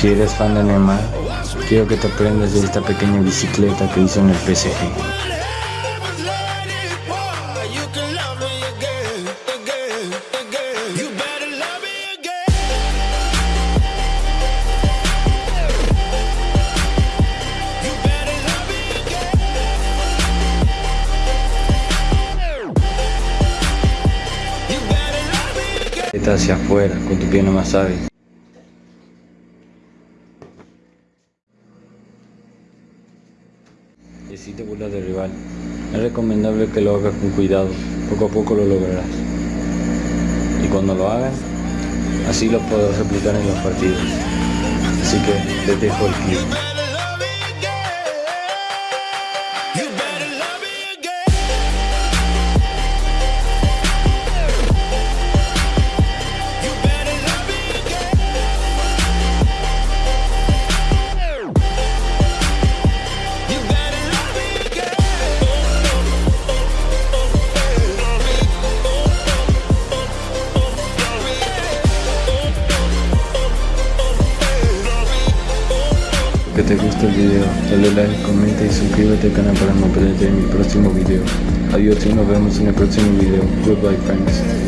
Si eres fan de Neymar, quiero que te aprendas de esta pequeña bicicleta que hizo en el PSG. Hacia afuera, con tu pie más hábil. Y si te burlas del rival, es recomendable que lo hagas con cuidado, poco a poco lo lograrás. Y cuando lo hagas, así lo podrás replicar en los partidos. Así que te dejo el clip. Que te guste el video, dale like, comenta y suscríbete al canal para no perderte mi próximo video. Adiós y nos vemos en el próximo video. Goodbye friends.